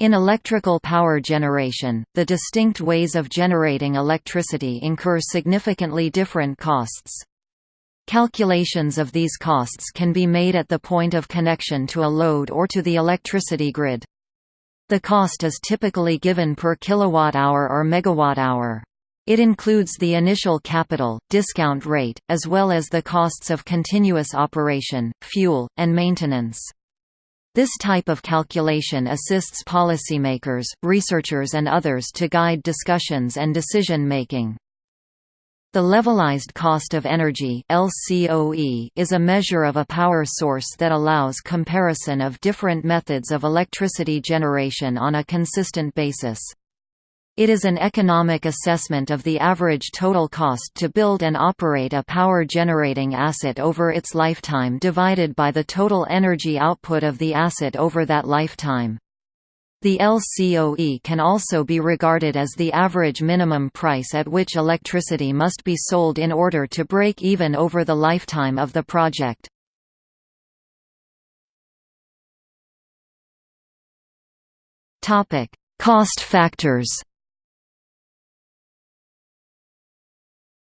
In electrical power generation, the distinct ways of generating electricity incur significantly different costs. Calculations of these costs can be made at the point of connection to a load or to the electricity grid. The cost is typically given per kilowatt-hour or megawatt-hour. It includes the initial capital, discount rate, as well as the costs of continuous operation, fuel, and maintenance. This type of calculation assists policymakers, researchers and others to guide discussions and decision-making. The levelized cost of energy LCOE is a measure of a power source that allows comparison of different methods of electricity generation on a consistent basis. It is an economic assessment of the average total cost to build and operate a power-generating asset over its lifetime divided by the total energy output of the asset over that lifetime. The LCOE can also be regarded as the average minimum price at which electricity must be sold in order to break even over the lifetime of the project. Cost factors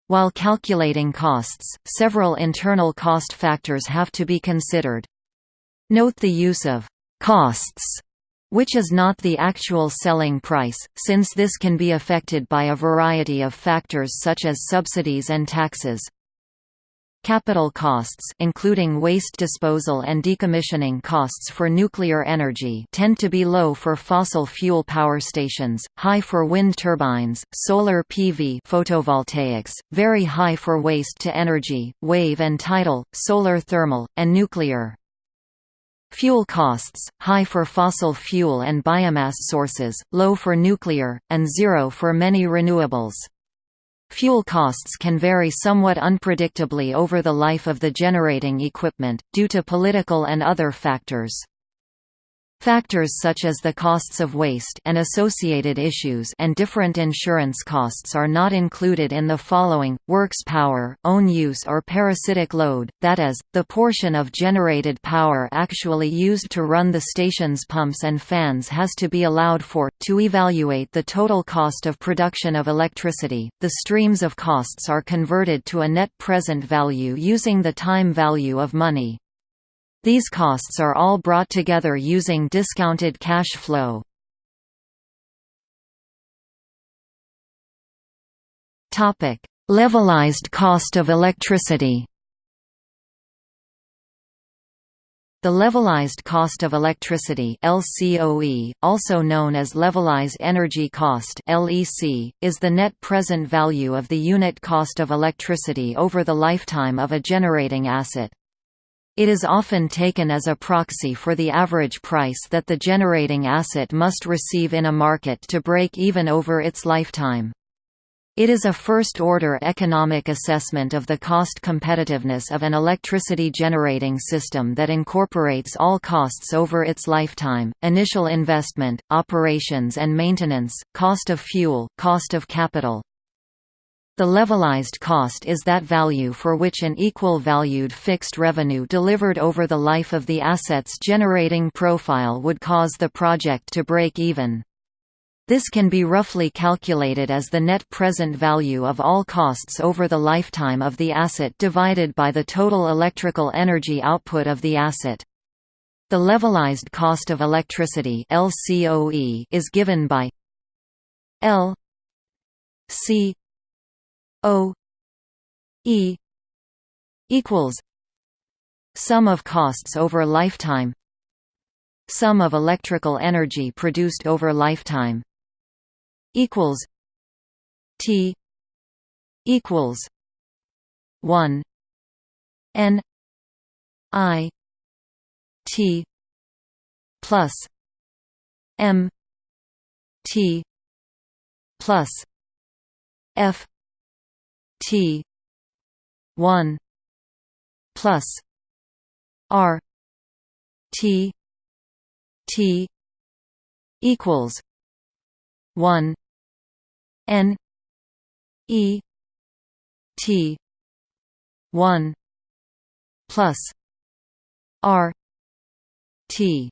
While calculating costs, several internal cost factors have to be considered. Note the use of «costs» which is not the actual selling price, since this can be affected by a variety of factors such as subsidies and taxes. Capital costs including waste disposal and decommissioning costs for nuclear energy tend to be low for fossil fuel power stations, high for wind turbines, solar PV photovoltaics, very high for waste-to-energy, wave and tidal, solar thermal, and nuclear. Fuel costs, high for fossil fuel and biomass sources, low for nuclear, and zero for many renewables. Fuel costs can vary somewhat unpredictably over the life of the generating equipment, due to political and other factors. Factors such as the costs of waste and associated issues and different insurance costs are not included in the following, works power, own use or parasitic load, that is, the portion of generated power actually used to run the station's pumps and fans has to be allowed for. To evaluate the total cost of production of electricity, the streams of costs are converted to a net present value using the time value of money. These costs are all brought together using discounted cash flow. Topic: Levelized cost of electricity. The levelized cost of electricity LCOE, also known as levelized energy cost LEC, is the net present value of the unit cost of electricity over the lifetime of a generating asset. It is often taken as a proxy for the average price that the generating asset must receive in a market to break even over its lifetime. It is a first-order economic assessment of the cost competitiveness of an electricity generating system that incorporates all costs over its lifetime, initial investment, operations and maintenance, cost of fuel, cost of capital, the levelized cost is that value for which an equal valued fixed revenue delivered over the life of the asset's generating profile would cause the project to break even. This can be roughly calculated as the net present value of all costs over the lifetime of the asset divided by the total electrical energy output of the asset. The levelized cost of electricity LCOE is given by L C O E equals sum of costs over lifetime sum of electrical energy produced over lifetime equals T equals 1 N I T plus M T plus F T one plus R T T equals one N E T one plus R T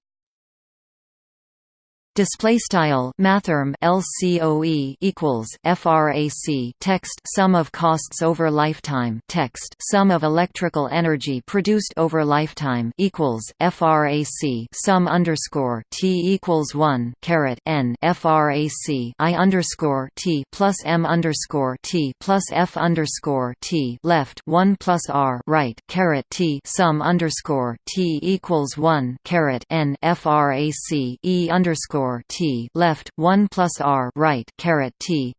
Display style mathrm LCOE equals frac text sum of costs over lifetime text sum of electrical energy produced over lifetime equals frac sum underscore t equals one caret n frac i underscore t plus m underscore t plus f underscore t left one plus r right caret t sum underscore t equals one caret n frac e underscore t left 1 plus r right caret t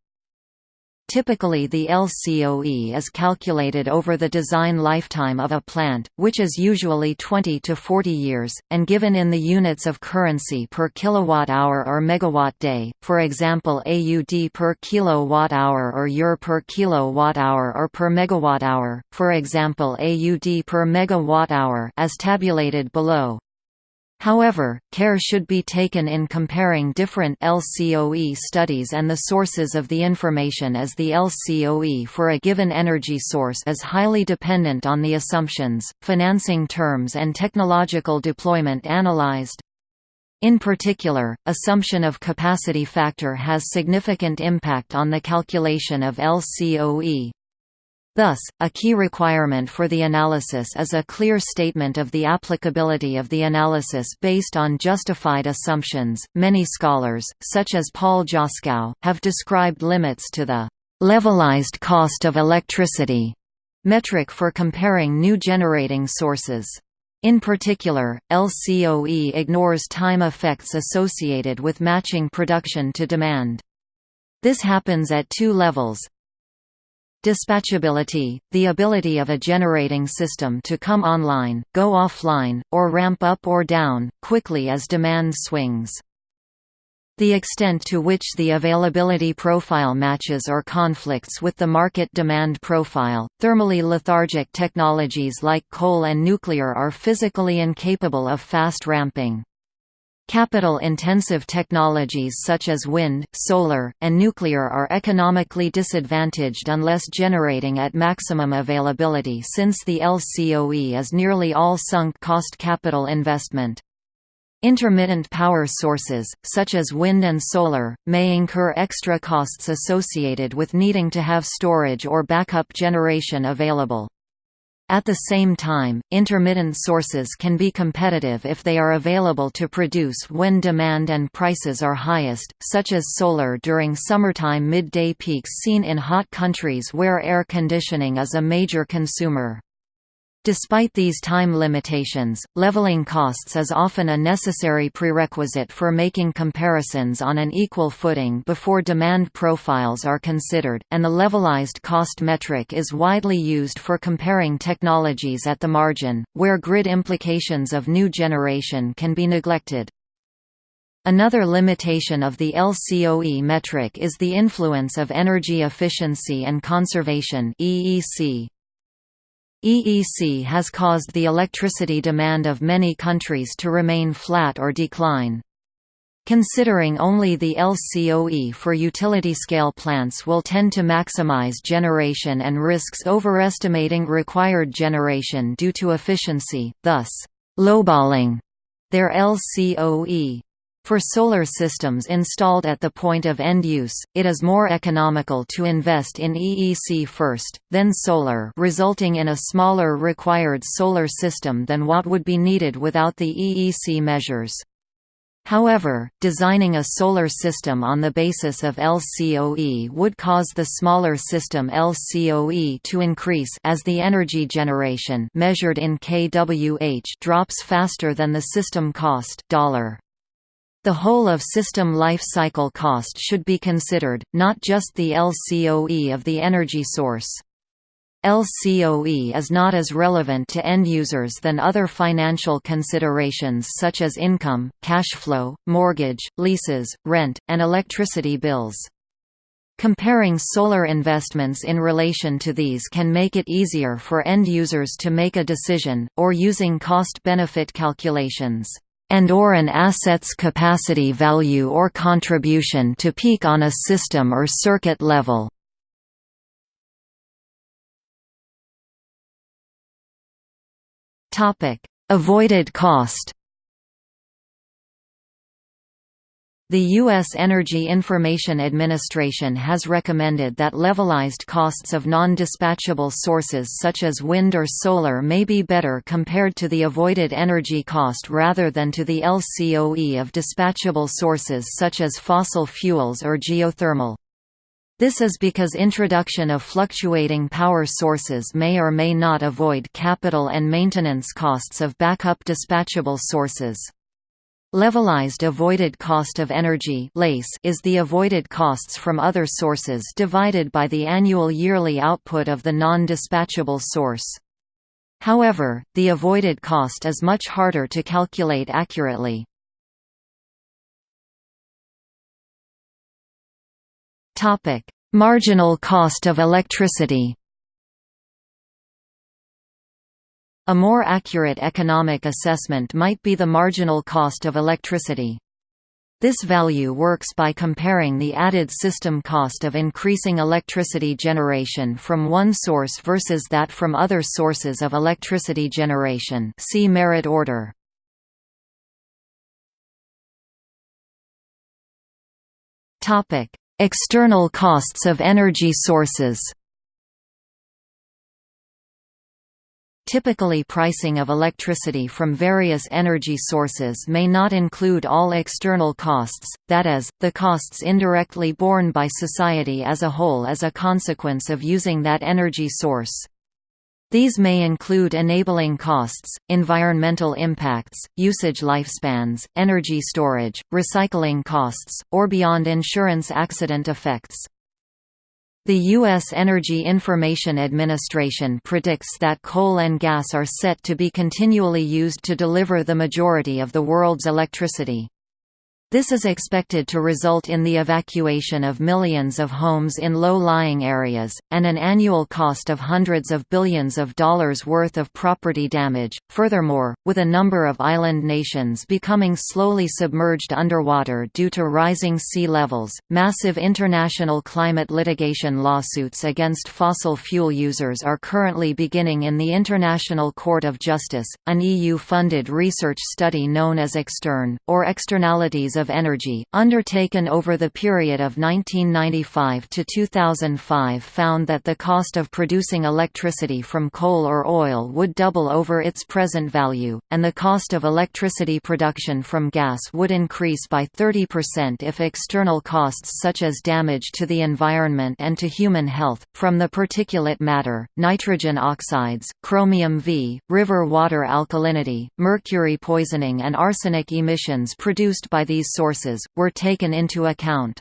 Typically the LCOE is calculated over the design lifetime of a plant, which is usually 20 to 40 years, and given in the units of currency per kilowatt-hour or megawatt-day, for example AUD per kilowatt-hour or EUR per kilowatt-hour or per megawatt-hour, for example AUD per megawatt-hour as tabulated below. However, care should be taken in comparing different LCOE studies and the sources of the information as the LCOE for a given energy source is highly dependent on the assumptions, financing terms and technological deployment analyzed. In particular, assumption of capacity factor has significant impact on the calculation of LCOE. Thus, a key requirement for the analysis is a clear statement of the applicability of the analysis based on justified assumptions. Many scholars, such as Paul Joskow, have described limits to the levelized cost of electricity metric for comparing new generating sources. In particular, LCOE ignores time effects associated with matching production to demand. This happens at two levels, Dispatchability – the ability of a generating system to come online, go offline, or ramp up or down, quickly as demand swings. The extent to which the availability profile matches or conflicts with the market demand profile. Thermally lethargic technologies like coal and nuclear are physically incapable of fast ramping. Capital-intensive technologies such as wind, solar, and nuclear are economically disadvantaged unless generating at maximum availability since the LCOE is nearly all sunk cost capital investment. Intermittent power sources, such as wind and solar, may incur extra costs associated with needing to have storage or backup generation available. At the same time, intermittent sources can be competitive if they are available to produce when demand and prices are highest, such as solar during summertime midday peaks seen in hot countries where air conditioning is a major consumer. Despite these time limitations, leveling costs is often a necessary prerequisite for making comparisons on an equal footing before demand profiles are considered, and the levelized cost metric is widely used for comparing technologies at the margin, where grid implications of new generation can be neglected. Another limitation of the LCOE metric is the influence of energy efficiency and conservation EEC. EEC has caused the electricity demand of many countries to remain flat or decline. Considering only the LCOE for utility-scale plants will tend to maximize generation and risks overestimating required generation due to efficiency, thus, lowballing their LCOE. For solar systems installed at the point of end use, it is more economical to invest in EEC first, then solar resulting in a smaller required solar system than what would be needed without the EEC measures. However, designing a solar system on the basis of LCOE would cause the smaller system LCOE to increase as the energy generation measured in kWh drops faster than the system cost dollar. The whole of system life cycle cost should be considered, not just the LCOE of the energy source. LCOE is not as relevant to end users than other financial considerations such as income, cash flow, mortgage, leases, rent, and electricity bills. Comparing solar investments in relation to these can make it easier for end users to make a decision, or using cost-benefit calculations and or an asset's capacity value or contribution to peak on a system or circuit level. Avoided cost The U.S. Energy Information Administration has recommended that levelized costs of non-dispatchable sources such as wind or solar may be better compared to the avoided energy cost rather than to the LCOE of dispatchable sources such as fossil fuels or geothermal. This is because introduction of fluctuating power sources may or may not avoid capital and maintenance costs of backup dispatchable sources. Levelized avoided cost of energy is the avoided costs from other sources divided by the annual yearly output of the non-dispatchable source. However, the avoided cost is much harder to calculate accurately. Marginal cost of electricity A more accurate economic assessment might be the marginal cost of electricity. This value works by comparing the added system cost of increasing electricity generation from one source versus that from other sources of electricity generation see merit order. External costs of energy sources Typically pricing of electricity from various energy sources may not include all external costs, that is, the costs indirectly borne by society as a whole as a consequence of using that energy source. These may include enabling costs, environmental impacts, usage lifespans, energy storage, recycling costs, or beyond insurance accident effects. The U.S. Energy Information Administration predicts that coal and gas are set to be continually used to deliver the majority of the world's electricity. This is expected to result in the evacuation of millions of homes in low-lying areas, and an annual cost of hundreds of billions of dollars worth of property damage. Furthermore, with a number of island nations becoming slowly submerged underwater due to rising sea levels, massive international climate litigation lawsuits against fossil fuel users are currently beginning in the International Court of Justice, an EU-funded research study known as ExternE, or Externalities of of Energy, undertaken over the period of 1995 to 2005 found that the cost of producing electricity from coal or oil would double over its present value, and the cost of electricity production from gas would increase by 30% if external costs such as damage to the environment and to human health, from the particulate matter, nitrogen oxides, chromium V, river water alkalinity, mercury poisoning and arsenic emissions produced by these sources, were taken into account.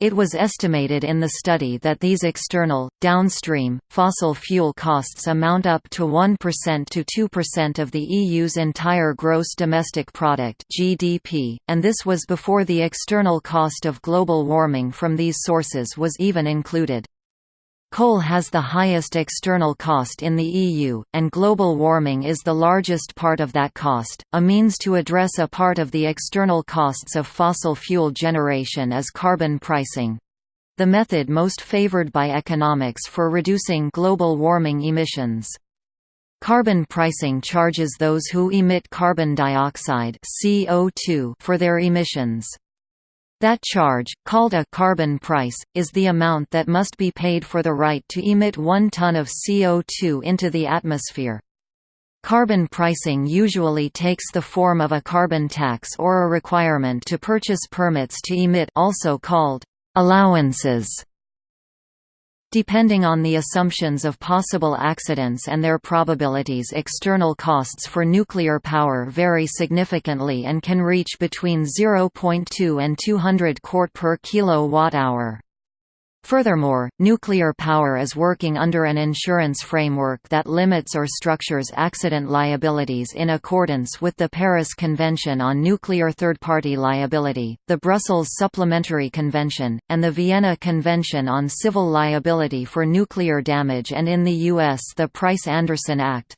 It was estimated in the study that these external, downstream, fossil fuel costs amount up to 1% to 2% of the EU's entire gross domestic product (GDP), and this was before the external cost of global warming from these sources was even included. Coal has the highest external cost in the EU, and global warming is the largest part of that cost. A means to address a part of the external costs of fossil fuel generation is carbon pricing the method most favored by economics for reducing global warming emissions. Carbon pricing charges those who emit carbon dioxide CO2 for their emissions. That charge, called a carbon price, is the amount that must be paid for the right to emit one ton of CO2 into the atmosphere. Carbon pricing usually takes the form of a carbon tax or a requirement to purchase permits to emit also called allowances. Depending on the assumptions of possible accidents and their probabilities external costs for nuclear power vary significantly and can reach between 0.2 and 200 quart per kilowatt-hour. Furthermore, nuclear power is working under an insurance framework that limits or structures accident liabilities in accordance with the Paris Convention on Nuclear Third-Party Liability, the Brussels Supplementary Convention, and the Vienna Convention on Civil Liability for Nuclear Damage and in the U.S. the Price-Anderson Act.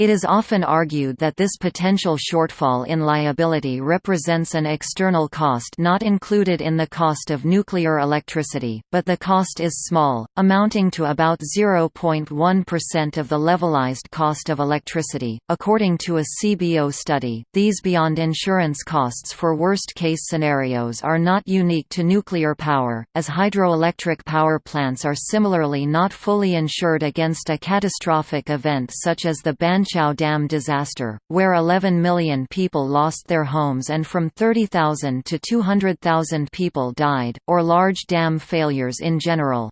It is often argued that this potential shortfall in liability represents an external cost not included in the cost of nuclear electricity, but the cost is small, amounting to about 0.1% of the levelized cost of electricity. According to a CBO study, these beyond insurance costs for worst case scenarios are not unique to nuclear power, as hydroelectric power plants are similarly not fully insured against a catastrophic event such as the Ban Chao Dam disaster, where 11 million people lost their homes and from 30,000 to 200,000 people died, or large dam failures in general.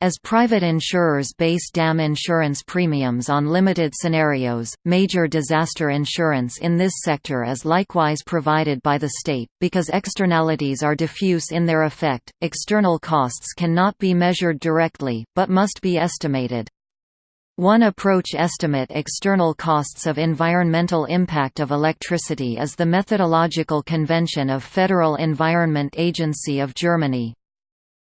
As private insurers base dam insurance premiums on limited scenarios, major disaster insurance in this sector is likewise provided by the state. Because externalities are diffuse in their effect, external costs cannot be measured directly, but must be estimated. One approach estimate external costs of environmental impact of electricity is the methodological convention of Federal Environment Agency of Germany.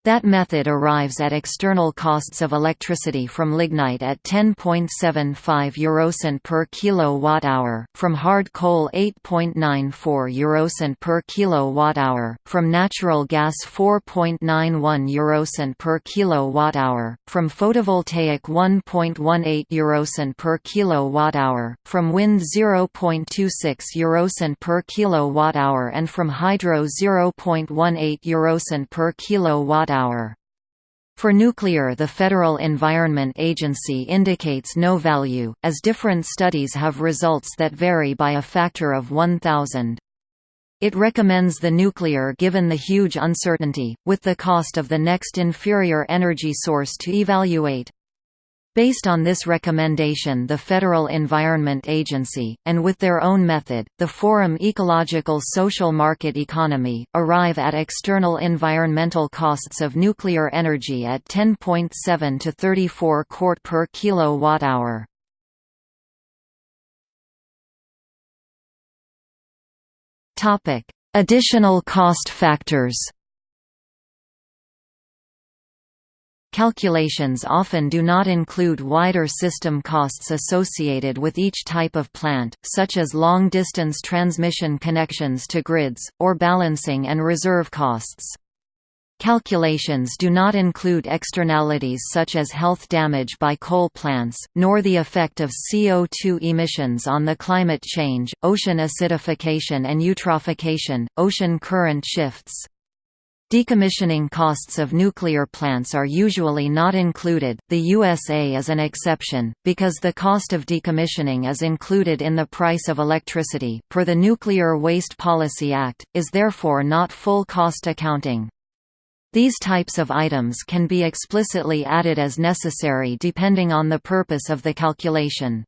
That method arrives at external costs of electricity from lignite at 10.75 eurocent per kilowatt-hour, from hard coal 8.94 eurocent per kilowatt-hour, from natural gas 4.91 eurocent per kilowatt-hour, from photovoltaic 1.18 eurocent per kilowatt-hour, from wind 0.26 eurocent per kilowatt-hour and from hydro 0.18 eurocent per kilowatt-hour For nuclear the Federal Environment Agency indicates no value, as different studies have results that vary by a factor of 1,000. It recommends the nuclear given the huge uncertainty, with the cost of the next inferior energy source to evaluate. Based on this recommendation the Federal Environment Agency, and with their own method, the Forum Ecological Social Market Economy, arrive at external environmental costs of nuclear energy at 10.7 to 34 quart per kilowatt-hour. Additional cost factors Calculations often do not include wider system costs associated with each type of plant, such as long-distance transmission connections to grids, or balancing and reserve costs. Calculations do not include externalities such as health damage by coal plants, nor the effect of CO2 emissions on the climate change, ocean acidification and eutrophication, ocean current shifts. Decommissioning costs of nuclear plants are usually not included, the USA is an exception, because the cost of decommissioning is included in the price of electricity, per the Nuclear Waste Policy Act, is therefore not full cost accounting. These types of items can be explicitly added as necessary depending on the purpose of the calculation.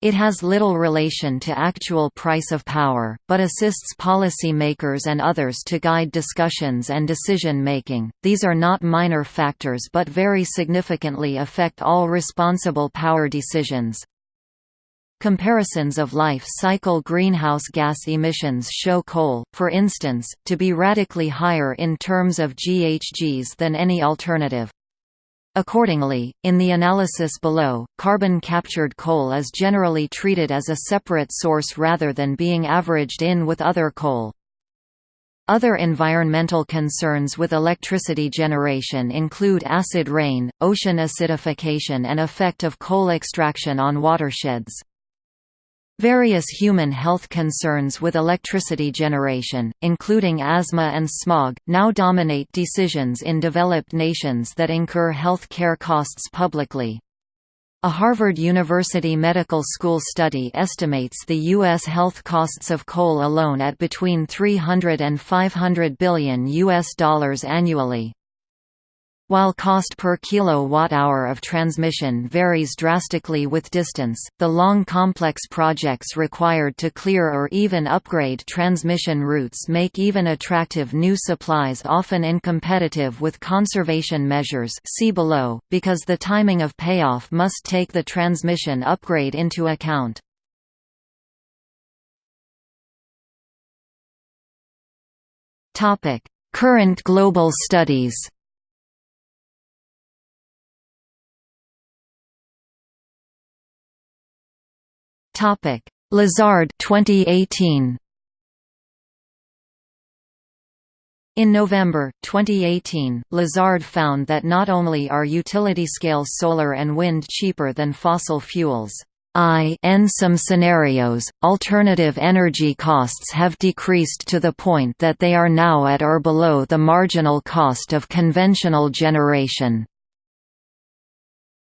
It has little relation to actual price of power, but assists policy makers and others to guide discussions and decision making. These are not minor factors but very significantly affect all responsible power decisions. Comparisons of life cycle greenhouse gas emissions show coal, for instance, to be radically higher in terms of GHGs than any alternative. Accordingly, in the analysis below, carbon-captured coal is generally treated as a separate source rather than being averaged in with other coal. Other environmental concerns with electricity generation include acid rain, ocean acidification and effect of coal extraction on watersheds. Various human health concerns with electricity generation, including asthma and smog, now dominate decisions in developed nations that incur health care costs publicly. A Harvard University Medical School study estimates the U.S. health costs of coal alone at between 300 and 500 billion U.S. dollars annually. While cost per kilowatt-hour of transmission varies drastically with distance, the long complex projects required to clear or even upgrade transmission routes make even attractive new supplies often incompetitive with conservation measures see below, because the timing of payoff must take the transmission upgrade into account. Current global studies Lazard 2018 In November, 2018, Lazard found that not only are utility-scale solar and wind cheaper than fossil fuels, I in some scenarios, alternative energy costs have decreased to the point that they are now at or below the marginal cost of conventional generation.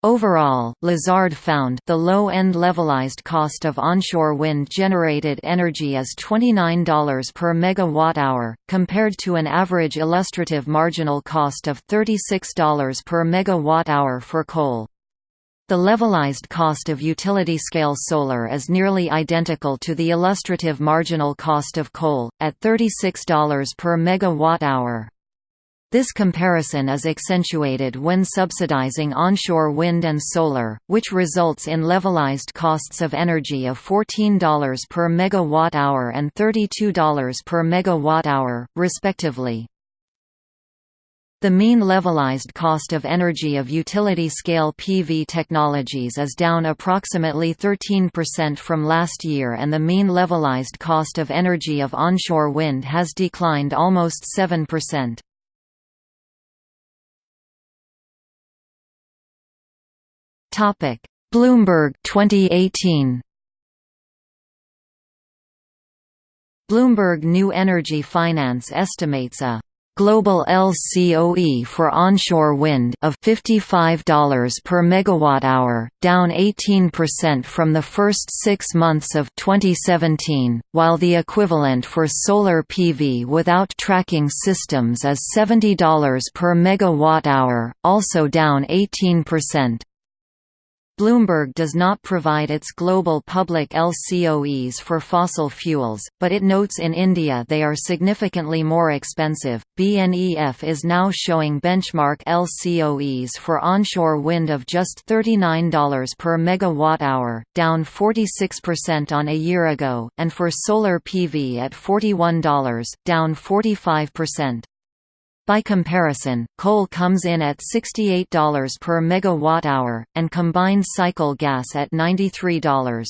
Overall, Lazard found the low-end levelized cost of onshore wind-generated energy is $29 per megawatt-hour, compared to an average illustrative marginal cost of $36 per megawatt-hour for coal. The levelized cost of utility-scale solar is nearly identical to the illustrative marginal cost of coal, at $36 per megawatt-hour. This comparison is accentuated when subsidizing onshore wind and solar, which results in levelized costs of energy of $14 per megawatt-hour and $32 per megawatt-hour, respectively. The mean levelized cost of energy of utility-scale PV technologies is down approximately 13% from last year and the mean levelized cost of energy of onshore wind has declined almost 7%. Topic: Bloomberg 2018. Bloomberg New Energy Finance estimates a global LCOE for onshore wind of $55 per megawatt-hour, down 18% from the first 6 months of 2017, while the equivalent for solar PV without tracking systems is $70 per megawatt-hour, also down 18%. Bloomberg does not provide its global public LCOEs for fossil fuels, but it notes in India they are significantly more expensive. BNEF is now showing benchmark LCOEs for onshore wind of just $39 per megawatt hour, down 46% on a year ago, and for solar PV at $41, down 45%. By comparison, coal comes in at $68 per megawatt-hour, and combined cycle gas at $93.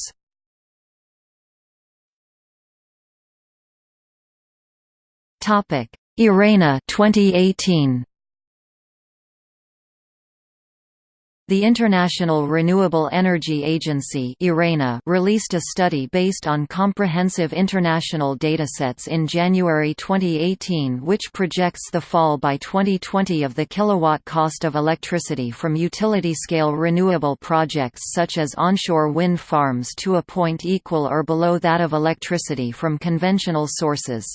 Topic: IRENA 2018. The International Renewable Energy Agency released a study based on comprehensive international datasets in January 2018 which projects the fall by 2020 of the kilowatt cost of electricity from utility-scale renewable projects such as onshore wind farms to a point equal or below that of electricity from conventional sources.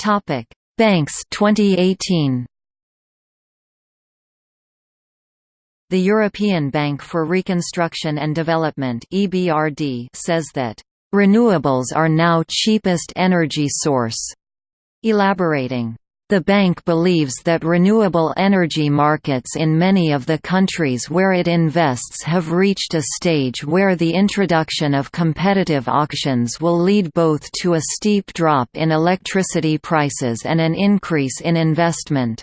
Topic Banks 2018 The European Bank for Reconstruction and Development (EBRD) says that renewables are now cheapest energy source. Elaborating the bank believes that renewable energy markets in many of the countries where it invests have reached a stage where the introduction of competitive auctions will lead both to a steep drop in electricity prices and an increase in investment.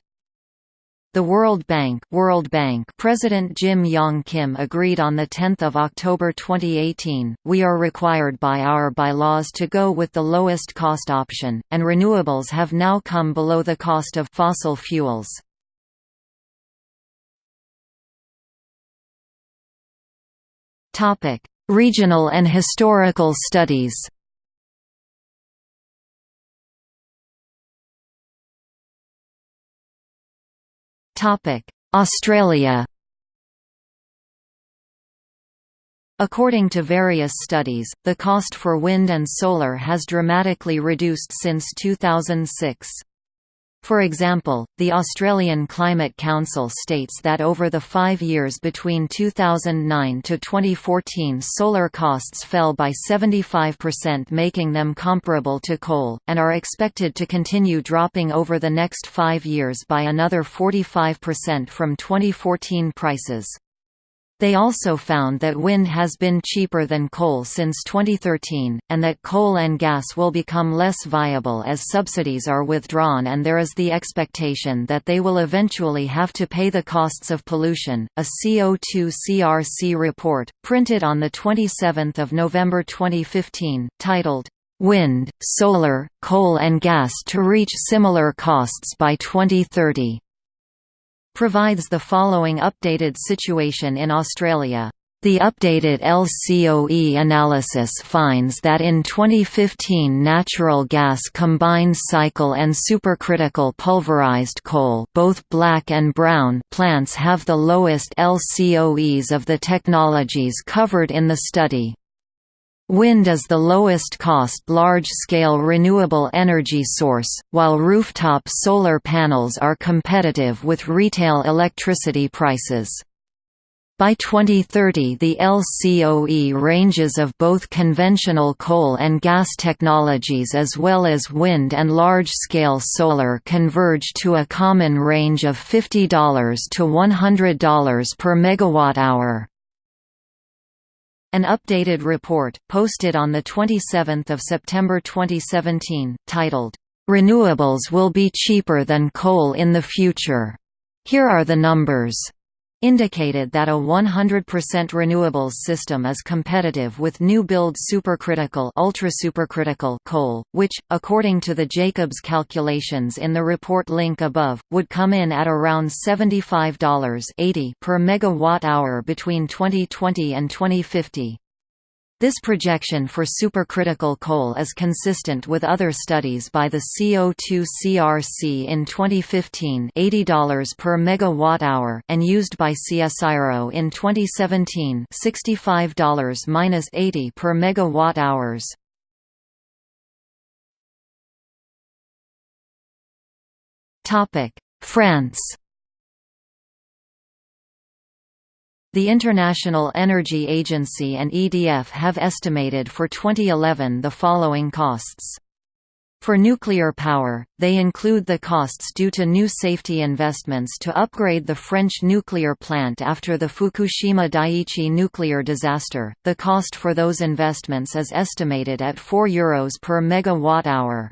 The World Bank, World Bank President Jim Yong Kim agreed on 10 October 2018, we are required by our bylaws to go with the lowest cost option, and renewables have now come below the cost of fossil fuels. Regional and historical studies Australia According to various studies, the cost for wind and solar has dramatically reduced since 2006. For example, the Australian Climate Council states that over the five years between 2009 to 2014 solar costs fell by 75% making them comparable to coal, and are expected to continue dropping over the next five years by another 45% from 2014 prices. They also found that wind has been cheaper than coal since 2013, and that coal and gas will become less viable as subsidies are withdrawn and there is the expectation that they will eventually have to pay the costs of pollution. A CO2 CRC report, printed on 27 November 2015, titled, Wind, Solar, Coal and Gas to Reach Similar Costs by 2030 provides the following updated situation in Australia. The updated LCOE analysis finds that in 2015 natural gas combined cycle and supercritical pulverized coal both black and brown plants have the lowest LCOEs of the technologies covered in the study. Wind is the lowest cost large-scale renewable energy source, while rooftop solar panels are competitive with retail electricity prices. By 2030 the LCOE ranges of both conventional coal and gas technologies as well as wind and large-scale solar converge to a common range of $50 to $100 per megawatt-hour. An updated report, posted on 27 September 2017, titled, "'Renewables Will Be Cheaper Than Coal in the Future' Here are the numbers indicated that a 100% renewables system is competitive with new-build supercritical ultrasupercritical coal, which, according to the Jacobs calculations in the report link above, would come in at around $75.80 per megawatt-hour between 2020 and 2050. This projection for supercritical coal is consistent with other studies by the CO2 CRC in 2015 $80 per megawatt-hour and used by CSIRO in 2017 $65-80 per megawatt-hours. France The International Energy Agency and EDF have estimated for 2011 the following costs. For nuclear power, they include the costs due to new safety investments to upgrade the French nuclear plant after the Fukushima Daiichi nuclear disaster. The cost for those investments is estimated at €4 Euros per megawatt-hour.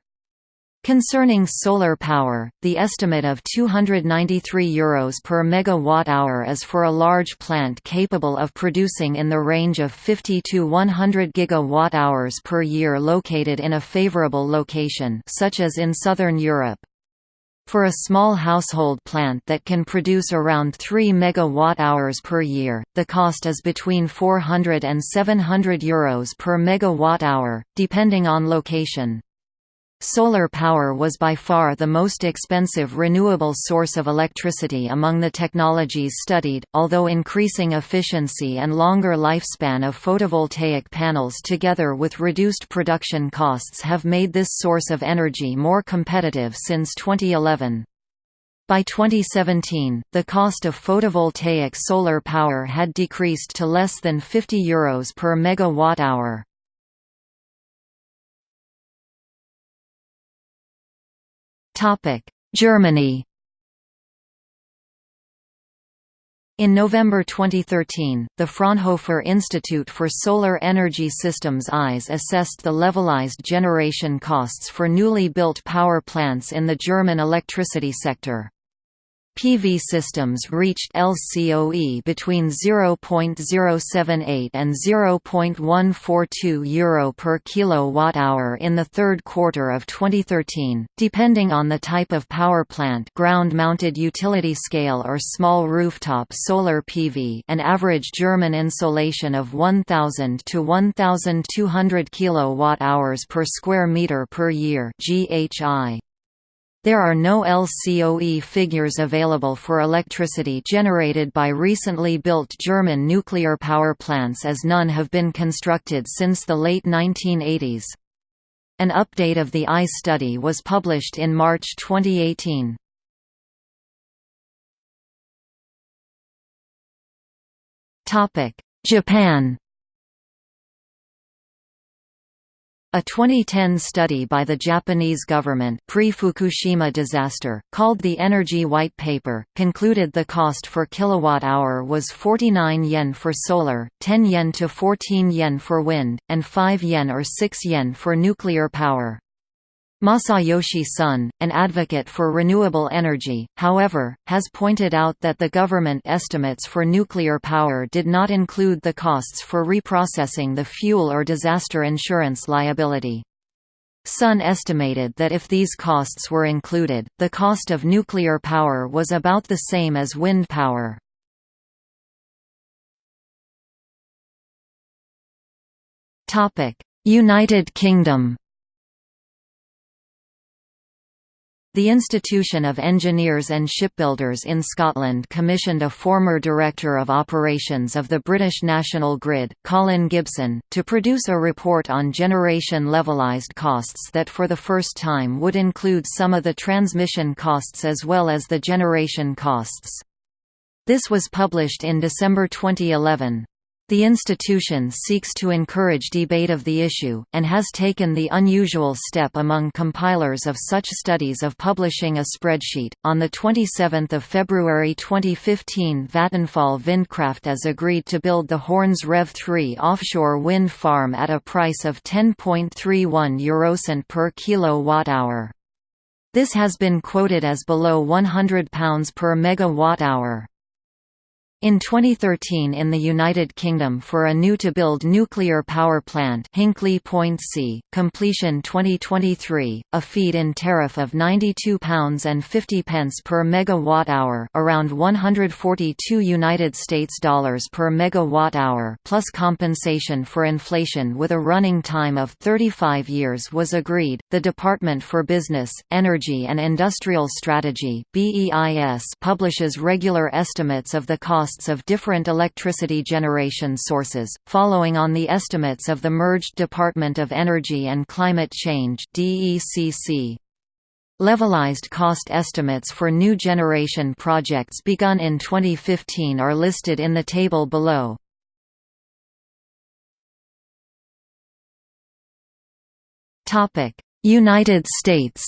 Concerning solar power, the estimate of €293 Euros per megawatt-hour is for a large plant capable of producing in the range of 50 to 100 gigawatt-hours per year located in a favorable location such as in southern Europe. For a small household plant that can produce around 3 megawatt-hours per year, the cost is between 400 and 700 euros per megawatt-hour, depending on location. Solar power was by far the most expensive renewable source of electricity among the technologies studied, although increasing efficiency and longer lifespan of photovoltaic panels together with reduced production costs have made this source of energy more competitive since 2011. By 2017, the cost of photovoltaic solar power had decreased to less than 50 euros per megawatt-hour. Germany In November 2013, the Fraunhofer Institute for Solar Energy Systems ISE assessed the levelized generation costs for newly built power plants in the German electricity sector. PV systems reached LCOE between 0.078 and 0.142 euro per kilowatt-hour in the third quarter of 2013, depending on the type of power plant ground-mounted utility scale or small rooftop solar PV an average German insolation of 1000 to 1200 kilowatt-hours per square meter per year GHI. There are no LCOE figures available for electricity generated by recently built German nuclear power plants as none have been constructed since the late 1980s. An update of the ISE study was published in March 2018. Japan A 2010 study by the Japanese government pre-Fukushima disaster, called the Energy White Paper, concluded the cost for kilowatt-hour was 49 yen for solar, 10 yen to 14 yen for wind, and 5 yen or 6 yen for nuclear power. Masayoshi Son, an advocate for renewable energy, however, has pointed out that the government estimates for nuclear power did not include the costs for reprocessing the fuel or disaster insurance liability. Son estimated that if these costs were included, the cost of nuclear power was about the same as wind power. United Kingdom The Institution of Engineers and Shipbuilders in Scotland commissioned a former Director of Operations of the British National Grid, Colin Gibson, to produce a report on generation levelized costs that for the first time would include some of the transmission costs as well as the generation costs. This was published in December 2011. The institution seeks to encourage debate of the issue, and has taken the unusual step among compilers of such studies of publishing a spreadsheet. On 27 February 2015, Vattenfall Vindkraft has agreed to build the Horns Rev 3 offshore wind farm at a price of 10.31 eurocent per kilowatt-hour. This has been quoted as below £100 per megawatt-hour. In 2013 in the United Kingdom for a new-to-build nuclear power plant Hinkley Point C, completion 2023, a feed-in tariff of £92.50 per megawatt-hour around 142 United States dollars per megawatt-hour plus compensation for inflation with a running time of 35 years was agreed. The Department for Business, Energy and Industrial Strategy (BEIS) publishes regular estimates of the cost costs of different electricity generation sources, following on the estimates of the merged Department of Energy and Climate Change DECC. Levelized cost estimates for new generation projects begun in 2015 are listed in the table below. United States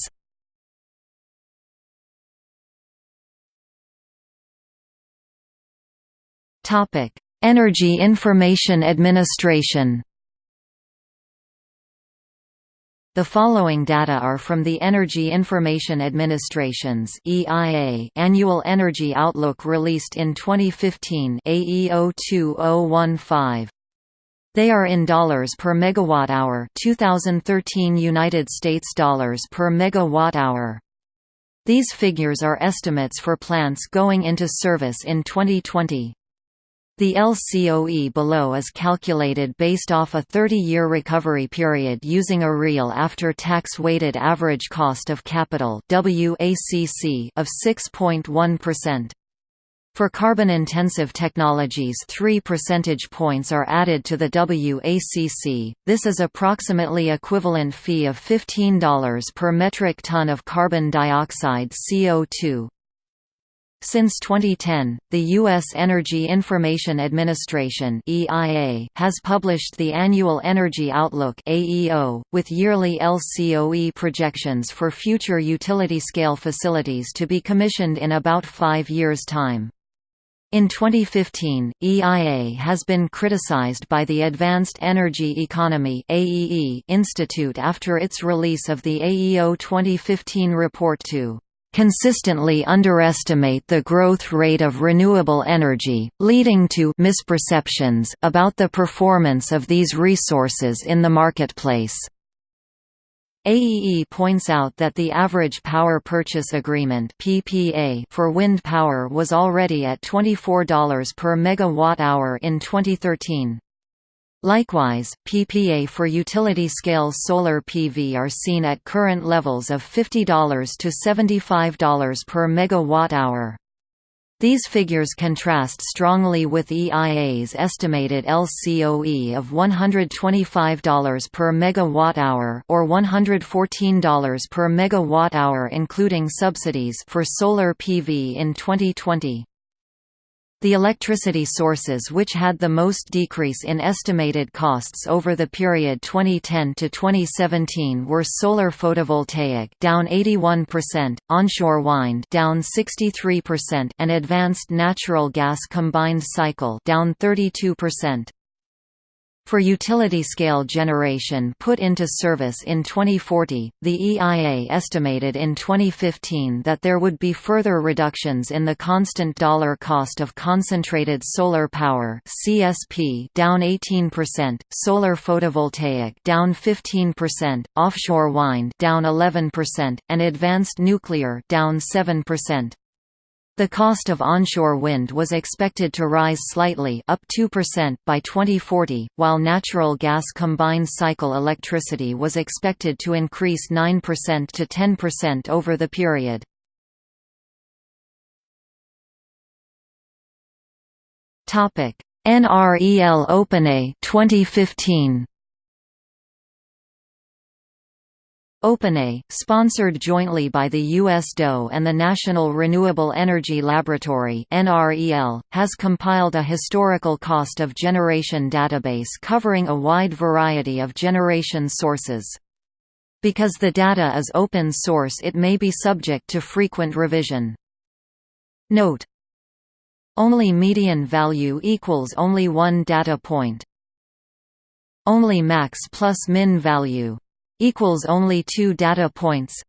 Topic: Energy Information Administration. The following data are from the Energy Information Administration's (EIA) Annual Energy Outlook released in 2015 AEO 2015. They are in dollars per megawatt hour, 2013 United States dollars per megawatt hour. These figures are estimates for plants going into service in 2020. The LCOE below is calculated based off a 30-year recovery period using a real after-tax weighted average cost of capital WACC of 6.1%. For carbon-intensive technologies 3 percentage points are added to the WACC, this is approximately equivalent fee of $15 per metric ton of carbon dioxide CO2. Since 2010, the U.S. Energy Information Administration (EIA) has published the Annual Energy Outlook (AEO), with yearly LCOE projections for future utility-scale facilities to be commissioned in about five years' time. In 2015, EIA has been criticized by the Advanced Energy Economy Institute after its release of the AEO 2015 report to consistently underestimate the growth rate of renewable energy, leading to misperceptions about the performance of these resources in the marketplace. AEE points out that the average power purchase agreement (PPA) for wind power was already at $24 per megawatt-hour in 2013. Likewise, PPA for utility-scale solar PV are seen at current levels of $50 to $75 per megawatt-hour. These figures contrast strongly with EIA's estimated LCOE of $125 per megawatt-hour or $114 per megawatt-hour including subsidies for solar PV in 2020. The electricity sources which had the most decrease in estimated costs over the period 2010 to 2017 were solar photovoltaic down 81%, onshore wind down 63% and advanced natural gas combined cycle down 32%. For utility-scale generation put into service in 2040, the EIA estimated in 2015 that there would be further reductions in the constant dollar cost of concentrated solar power (CSP) down 18%, solar photovoltaic down 15%, offshore wind down 11%, and advanced nuclear down 7%. The cost of onshore wind was expected to rise slightly up 2% by 2040, while natural gas combined cycle electricity was expected to increase 9% to 10% over the period. NREL OpenEI 2015 OpenEI, sponsored jointly by the U.S. DOE and the National Renewable Energy Laboratory has compiled a historical cost of generation database covering a wide variety of generation sources. Because the data is open source it may be subject to frequent revision. Note: Only median value equals only one data point. Only max plus min value equals only two data points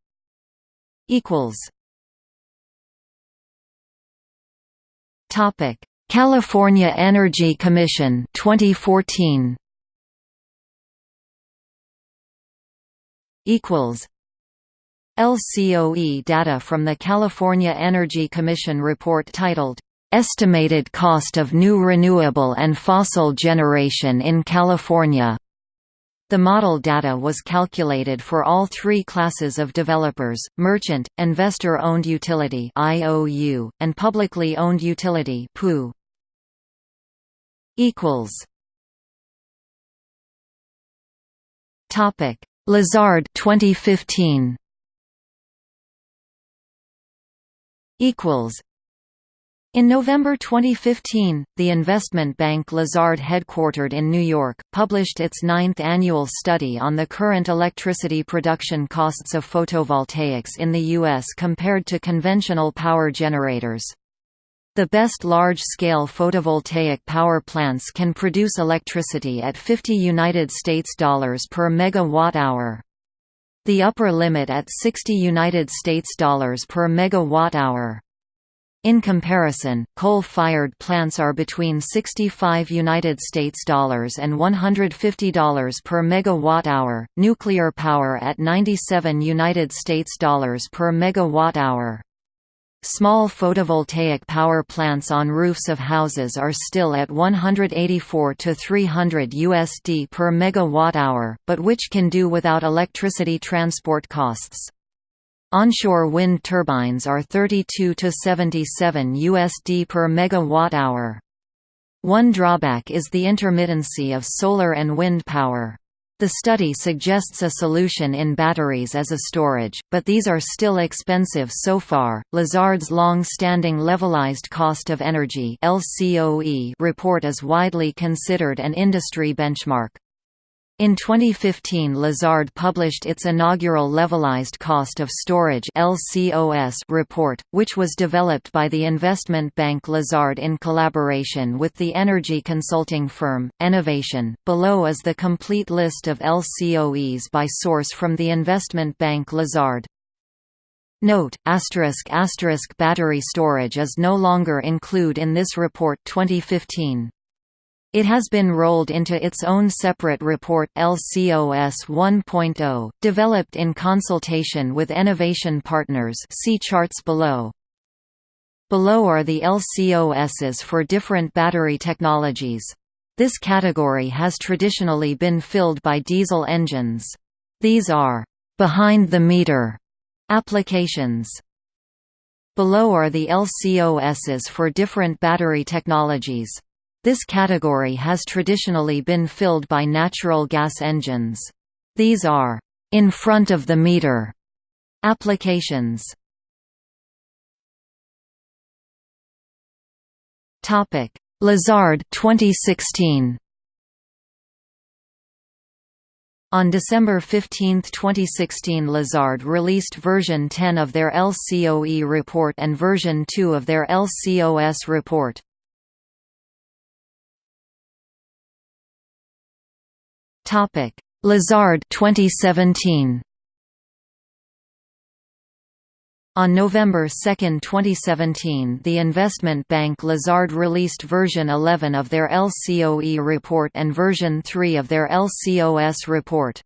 equals topic California Energy Commission 2014 equals LCOE data from the California Energy Commission report titled Estimated Cost of New Renewable and Fossil Generation in California the model data was calculated for all three classes of developers, merchant, investor-owned utility (IOU), and publicly owned utility equals. Topic: Lazard 2015 equals in November 2015, the investment bank Lazard headquartered in New York, published its ninth annual study on the current electricity production costs of photovoltaics in the U.S. compared to conventional power generators. The best large-scale photovoltaic power plants can produce electricity at 50 United States dollars per megawatt-hour. The upper limit at 60 United States dollars per megawatt-hour. In comparison, coal-fired plants are between 65 United States dollars and $150 per megawatt-hour, nuclear power at 97 United States dollars per megawatt-hour. Small photovoltaic power plants on roofs of houses are still at 184 to 300 USD per megawatt-hour, but which can do without electricity transport costs. Onshore wind turbines are 32 to 77 USD per megawatt-hour. One drawback is the intermittency of solar and wind power. The study suggests a solution in batteries as a storage, but these are still expensive so far. Lazard's long-standing levelized cost of energy (LCOE) report is widely considered an industry benchmark. In 2015 Lazard published its inaugural Levelized Cost of Storage report, which was developed by the investment bank Lazard in collaboration with the energy consulting firm, Enovation. Below is the complete list of LCOEs by source from the investment bank Lazard. Note, asterisk asterisk battery storage is no longer include in this report 2015. It has been rolled into its own separate report LCOS 1.0, developed in consultation with Enovation Partners see charts below. Below are the LCOSs for different battery technologies. This category has traditionally been filled by diesel engines. These are behind-the-meter applications. Below are the LCOSs for different battery technologies. This category has traditionally been filled by natural gas engines. These are in front of the meter applications. Topic: Lazard 2016 On December 15, 2016 Lazard released version 10 of their LCOE report and version 2 of their LCOS report. Lazard 2017 On November 2, 2017 the investment bank Lazard released version 11 of their LCOE report and version 3 of their LCOS report.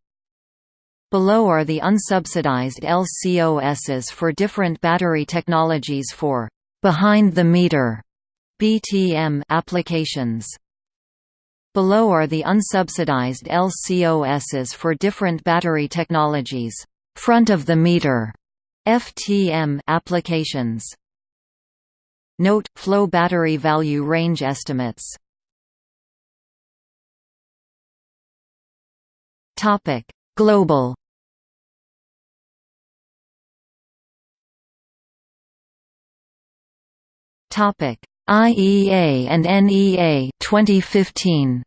Below are the unsubsidized LCOSs for different battery technologies for behind-the-meter BTM applications. Below are the unsubsidized LCOSs for different battery technologies front-of-the-meter FTM applications. Note flow battery value range estimates. Topic: Global. Topic: IEA and NEA 2015.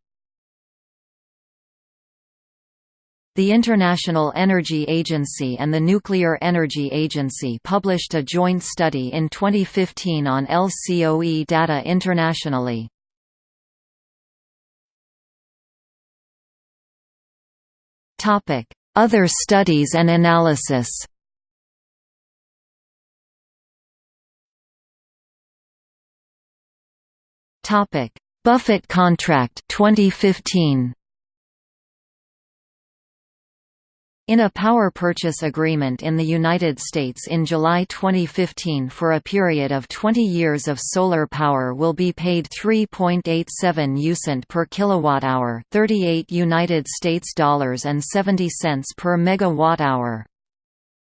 The International Energy Agency and the Nuclear Energy Agency published a joint study in 2015 on LCOE data internationally. Other studies and analysis Buffett contract 2015 In a power purchase agreement in the United States in July 2015 for a period of 20 years of solar power will be paid 3.87 UCent per kilowatt-hour, 38 United States dollars and 70 cents per megawatt-hour.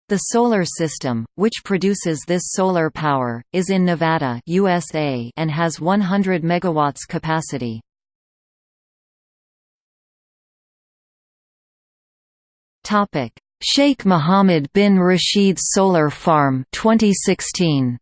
The solar system, which produces this solar power, is in Nevada, USA, and has 100 megawatts capacity. Sheikh Mohammed bin Rashid Solar Farm 2016.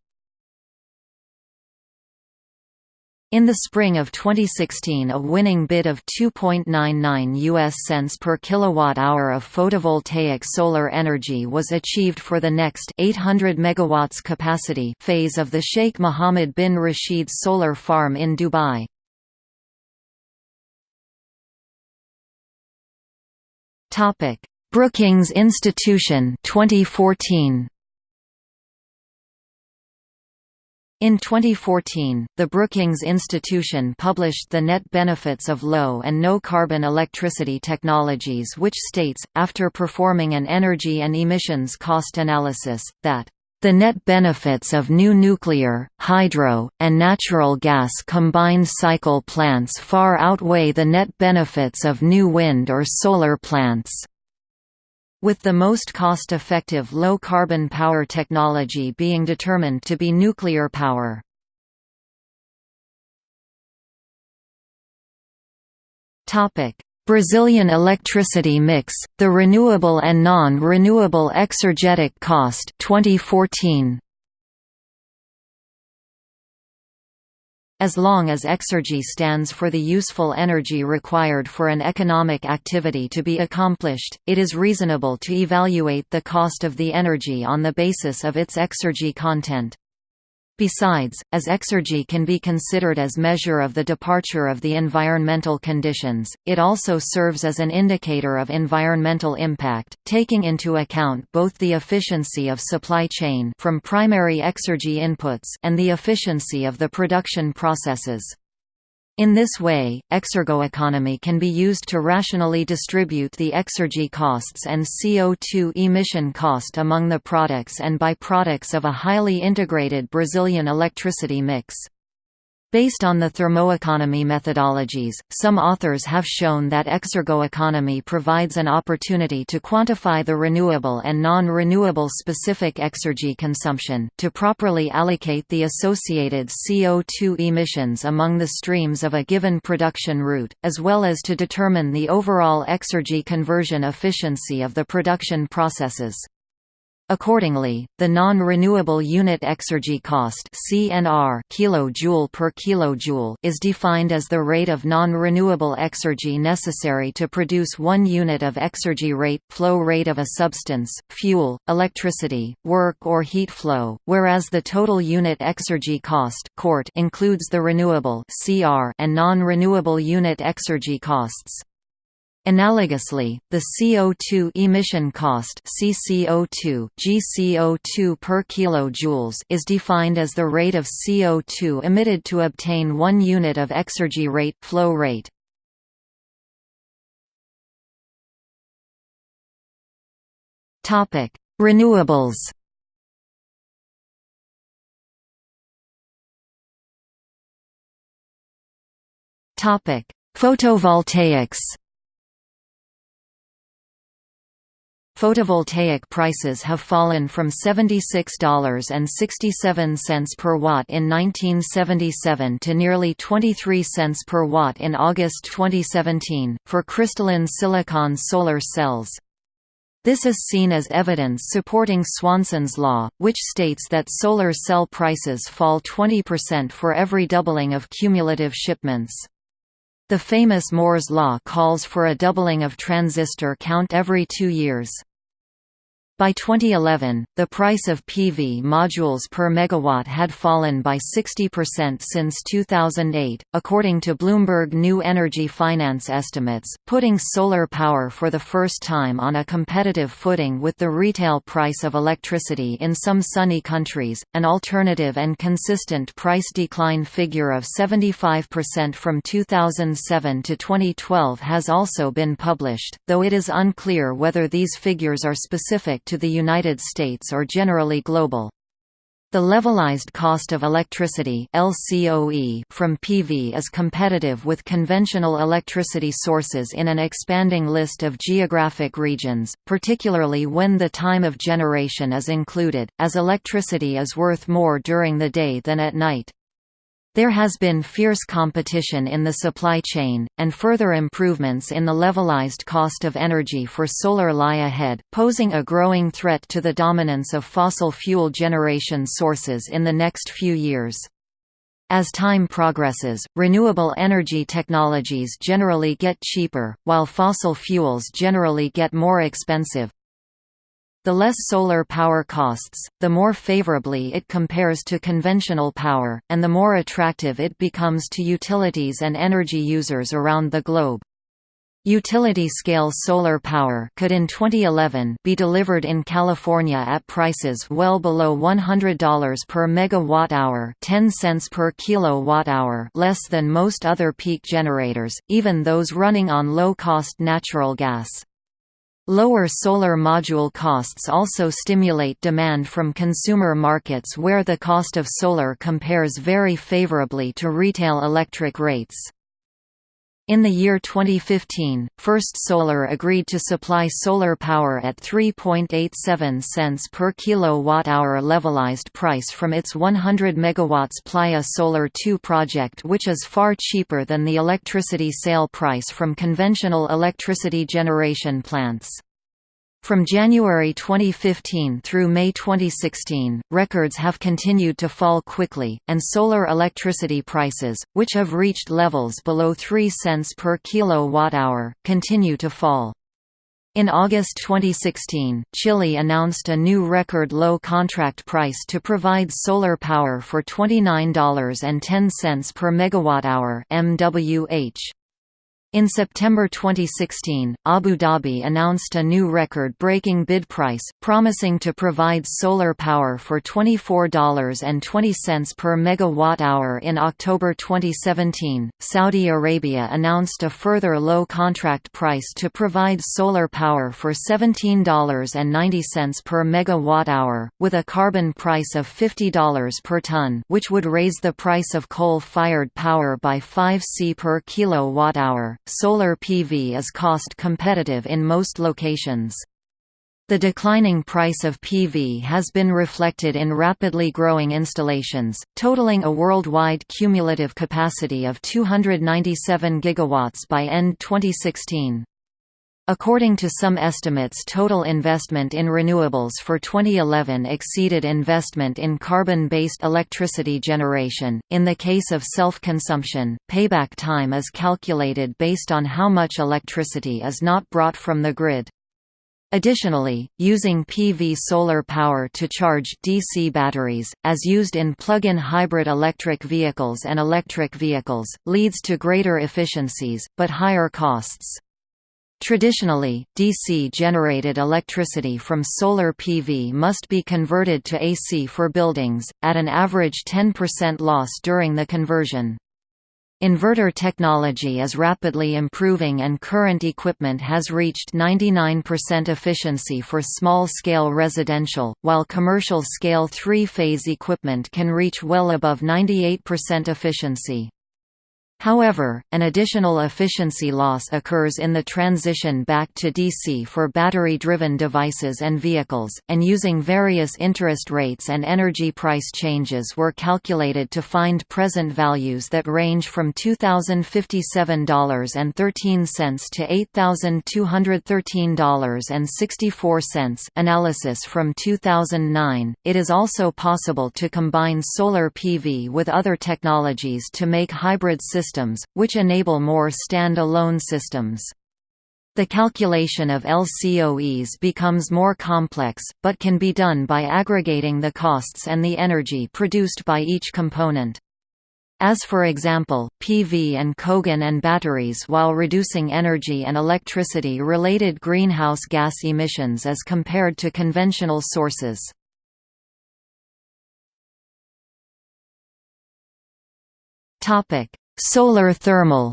In the spring of 2016 a winning bid of 2.99 US cents per kilowatt-hour of photovoltaic solar energy was achieved for the next 800 megawatts capacity phase of the Sheikh Mohammed bin Rashid solar farm in Dubai. Topic: Brookings Institution 2014 In 2014, the Brookings Institution published the net benefits of low and no carbon electricity technologies which states, after performing an energy and emissions cost analysis, that the net benefits of new nuclear, hydro, and natural gas combined cycle plants far outweigh the net benefits of new wind or solar plants with the most cost-effective low-carbon power technology being determined to be nuclear power. Brazilian electricity mix, the renewable and non-renewable exergetic cost 2014. As long as exergy stands for the useful energy required for an economic activity to be accomplished, it is reasonable to evaluate the cost of the energy on the basis of its exergy content. Besides, as exergy can be considered as measure of the departure of the environmental conditions, it also serves as an indicator of environmental impact, taking into account both the efficiency of supply chain from primary exergy inputs and the efficiency of the production processes. In this way, exergoeconomy can be used to rationally distribute the exergy costs and CO2 emission cost among the products and byproducts of a highly integrated Brazilian electricity mix. Based on the thermoeconomy methodologies, some authors have shown that exergoeconomy provides an opportunity to quantify the renewable and non-renewable specific exergy consumption, to properly allocate the associated CO2 emissions among the streams of a given production route, as well as to determine the overall exergy conversion efficiency of the production processes. Accordingly, the non-renewable unit exergy cost (CNR) kilojoule per kilojoule is defined as the rate of non-renewable exergy necessary to produce 1 unit of exergy rate flow rate of a substance, fuel, electricity, work or heat flow, whereas the total unit exergy cost (CORT) includes the renewable (CR) and non-renewable unit exergy costs. Analogously, the CO2 emission cost CCO2, GCO2 per kilojoules is defined as the rate of CO2 emitted to obtain 1 unit of exergy rate flow rate. Topic: Renewables. Topic: Photovoltaics. Photovoltaic prices have fallen from $76.67 per watt in 1977 to nearly 23 cents per watt in August 2017, for crystalline silicon solar cells. This is seen as evidence supporting Swanson's law, which states that solar cell prices fall 20% for every doubling of cumulative shipments. The famous Moore's law calls for a doubling of transistor count every two years. By 2011, the price of PV modules per megawatt had fallen by 60% since 2008, according to Bloomberg New Energy Finance estimates, putting solar power for the first time on a competitive footing with the retail price of electricity in some sunny countries. An alternative and consistent price decline figure of 75% from 2007 to 2012 has also been published, though it is unclear whether these figures are specific to the United States or generally global. The levelized cost of electricity LCOE from PV is competitive with conventional electricity sources in an expanding list of geographic regions, particularly when the time of generation is included, as electricity is worth more during the day than at night. There has been fierce competition in the supply chain, and further improvements in the levelized cost of energy for solar lie ahead, posing a growing threat to the dominance of fossil fuel generation sources in the next few years. As time progresses, renewable energy technologies generally get cheaper, while fossil fuels generally get more expensive, the less solar power costs, the more favorably it compares to conventional power, and the more attractive it becomes to utilities and energy users around the globe. Utility-scale solar power could in 2011 be delivered in California at prices well below $100 per megawatt-hour 10 cents per kilowatt-hour less than most other peak generators, even those running on low-cost natural gas. Lower solar module costs also stimulate demand from consumer markets where the cost of solar compares very favorably to retail electric rates. In the year 2015, First Solar agreed to supply solar power at 3.87 cents per kilowatt-hour levelized price from its 100 MW Playa Solar 2 project which is far cheaper than the electricity sale price from conventional electricity generation plants. From January 2015 through May 2016, records have continued to fall quickly, and solar electricity prices, which have reached levels below 3 cents per kilowatt-hour, continue to fall. In August 2016, Chile announced a new record low contract price to provide solar power for $29.10 per megawatt-hour (MWH). In September 2016, Abu Dhabi announced a new record-breaking bid price, promising to provide solar power for $24.20 per megawatt-hour in October 2017. Saudi Arabia announced a further low contract price to provide solar power for $17.90 per megawatt-hour, with a carbon price of $50 per ton, which would raise the price of coal-fired power by 5 C per kilowatt-hour solar PV is cost competitive in most locations. The declining price of PV has been reflected in rapidly growing installations, totaling a worldwide cumulative capacity of 297 gigawatts by end 2016. According to some estimates total investment in renewables for 2011 exceeded investment in carbon-based electricity generation. In the case of self-consumption, payback time is calculated based on how much electricity is not brought from the grid. Additionally, using PV solar power to charge DC batteries, as used in plug-in hybrid electric vehicles and electric vehicles, leads to greater efficiencies, but higher costs. Traditionally, DC-generated electricity from solar PV must be converted to AC for buildings, at an average 10% loss during the conversion. Inverter technology is rapidly improving and current equipment has reached 99% efficiency for small-scale residential, while commercial-scale three-phase equipment can reach well above 98% efficiency. However, an additional efficiency loss occurs in the transition back to DC for battery-driven devices and vehicles, and using various interest rates and energy price changes were calculated to find present values that range from $2,057.13 to $8,213.64 analysis from 2009. It is also possible to combine solar PV with other technologies to make hybrid systems systems, which enable more stand-alone systems. The calculation of LCOEs becomes more complex, but can be done by aggregating the costs and the energy produced by each component. As for example, PV and cogen and batteries while reducing energy and electricity-related greenhouse gas emissions as compared to conventional sources. Solar thermal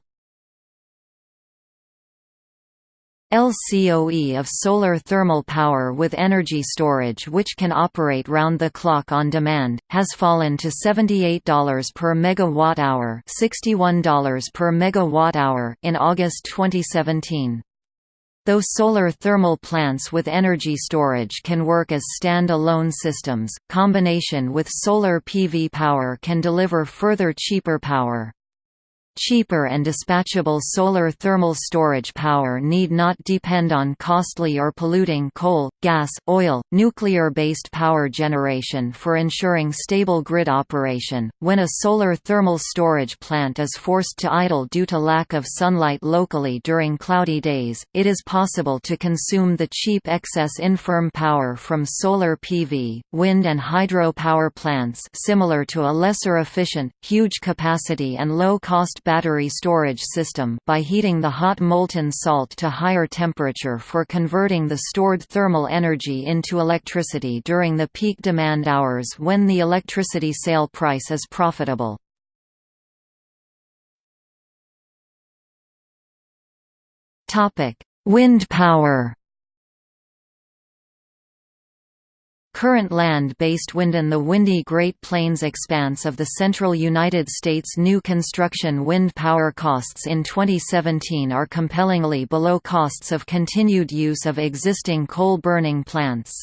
LCOE of solar thermal power with energy storage which can operate round the clock on demand, has fallen to $78 per megawatt-hour $61 per megawatt-hour in August 2017. Though solar thermal plants with energy storage can work as stand-alone systems, combination with solar PV power can deliver further cheaper power. Cheaper and dispatchable solar thermal storage power need not depend on costly or polluting coal, gas, oil, nuclear-based power generation for ensuring stable grid operation. When a solar thermal storage plant is forced to idle due to lack of sunlight locally during cloudy days, it is possible to consume the cheap excess infirm power from solar PV, wind and hydro power plants similar to a lesser efficient, huge capacity and low-cost battery storage system by heating the hot molten salt to higher temperature for converting the stored thermal energy into electricity during the peak demand hours when the electricity sale price is profitable. Wind power Current land-based wind in the windy Great Plains expanse of the central United States new construction wind power costs in 2017 are compellingly below costs of continued use of existing coal-burning plants.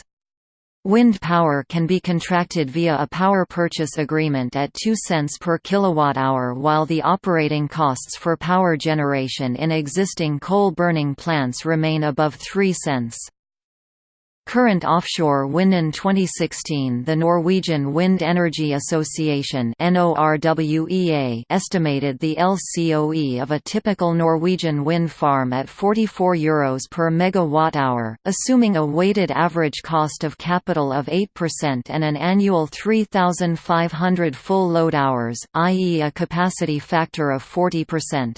Wind power can be contracted via a power purchase agreement at 2 cents per kilowatt-hour while the operating costs for power generation in existing coal-burning plants remain above 3 cents. Current offshore wind in 2016 the Norwegian Wind Energy Association NORWEA estimated the LCOE of a typical Norwegian wind farm at €44 Euros per megawatt-hour, assuming a weighted average cost of capital of 8% and an annual 3,500 full load hours, i.e. a capacity factor of 40%.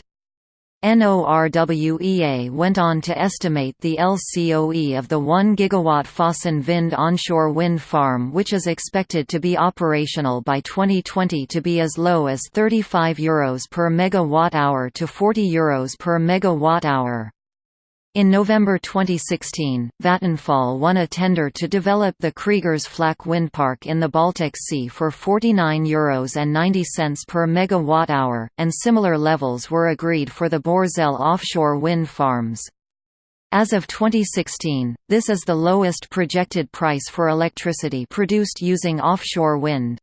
NORWEA went on to estimate the LCOE of the 1 GW Fosen Vind onshore wind farm which is expected to be operational by 2020 to be as low as €35 Euros per megawatt-hour to €40 Euros per megawatt-hour. In November 2016, Vattenfall won a tender to develop the Kriegers Flak windpark in the Baltic Sea for €49.90 Euros per megawatt-hour, and similar levels were agreed for the Borssele offshore wind farms. As of 2016, this is the lowest projected price for electricity produced using offshore wind.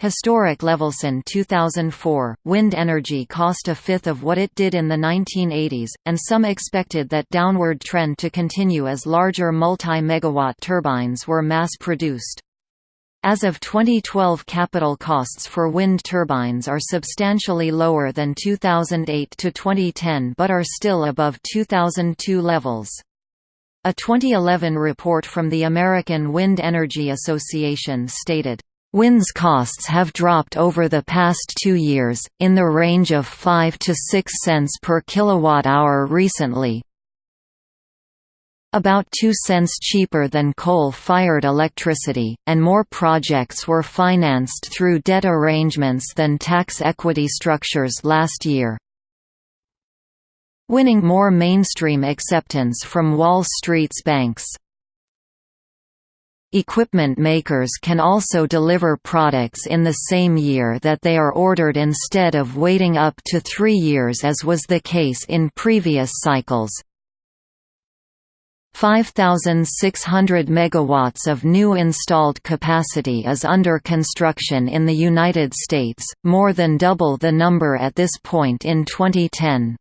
Historic Levelson 2004, wind energy cost a fifth of what it did in the 1980s, and some expected that downward trend to continue as larger multi-megawatt turbines were mass-produced. As of 2012 capital costs for wind turbines are substantially lower than 2008 to 2010 but are still above 2002 levels. A 2011 report from the American Wind Energy Association stated, Wind's costs have dropped over the past two years, in the range of 5 to 6 cents per kilowatt-hour recently, about 2 cents cheaper than coal-fired electricity, and more projects were financed through debt arrangements than tax equity structures last year. Winning more mainstream acceptance from Wall Street's banks. Equipment makers can also deliver products in the same year that they are ordered instead of waiting up to three years as was the case in previous cycles. 5,600 megawatts of new installed capacity is under construction in the United States, more than double the number at this point in 2010.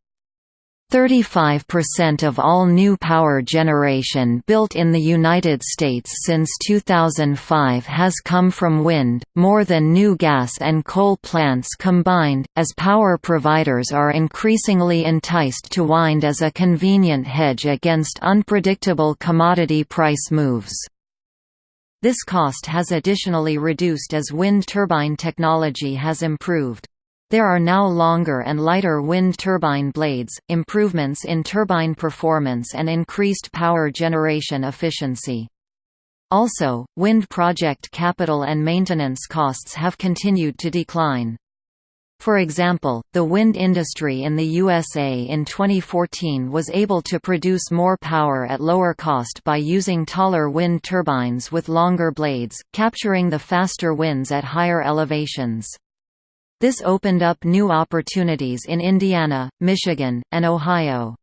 35% of all new power generation built in the United States since 2005 has come from wind, more than new gas and coal plants combined, as power providers are increasingly enticed to wind as a convenient hedge against unpredictable commodity price moves. This cost has additionally reduced as wind turbine technology has improved. There are now longer and lighter wind turbine blades, improvements in turbine performance and increased power generation efficiency. Also, wind project capital and maintenance costs have continued to decline. For example, the wind industry in the USA in 2014 was able to produce more power at lower cost by using taller wind turbines with longer blades, capturing the faster winds at higher elevations. This opened up new opportunities in Indiana, Michigan, and Ohio.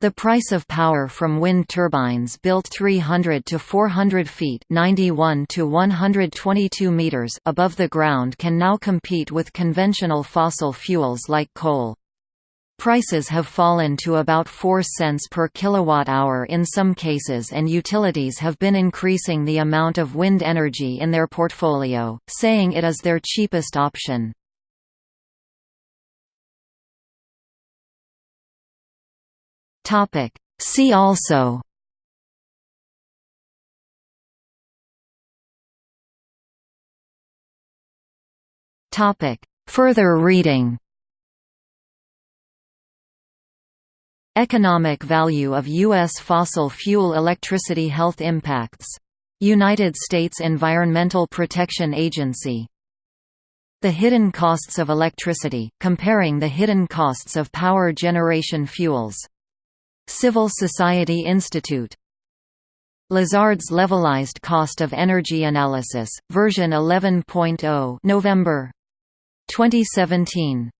The price of power from wind turbines built 300 to 400 feet 91 to 122 meters above the ground can now compete with conventional fossil fuels like coal. Prices have fallen to about 4 cents per kilowatt-hour in some cases and utilities have been increasing the amount of wind energy in their portfolio, saying it is their cheapest option. Topic. See also Topic. Further reading Economic value of U.S. fossil fuel electricity health impacts. United States Environmental Protection Agency. The hidden costs of electricity, comparing the hidden costs of power generation fuels. Civil Society Institute. Lazard's Levelized Cost of Energy Analysis, version 11.0 November 2017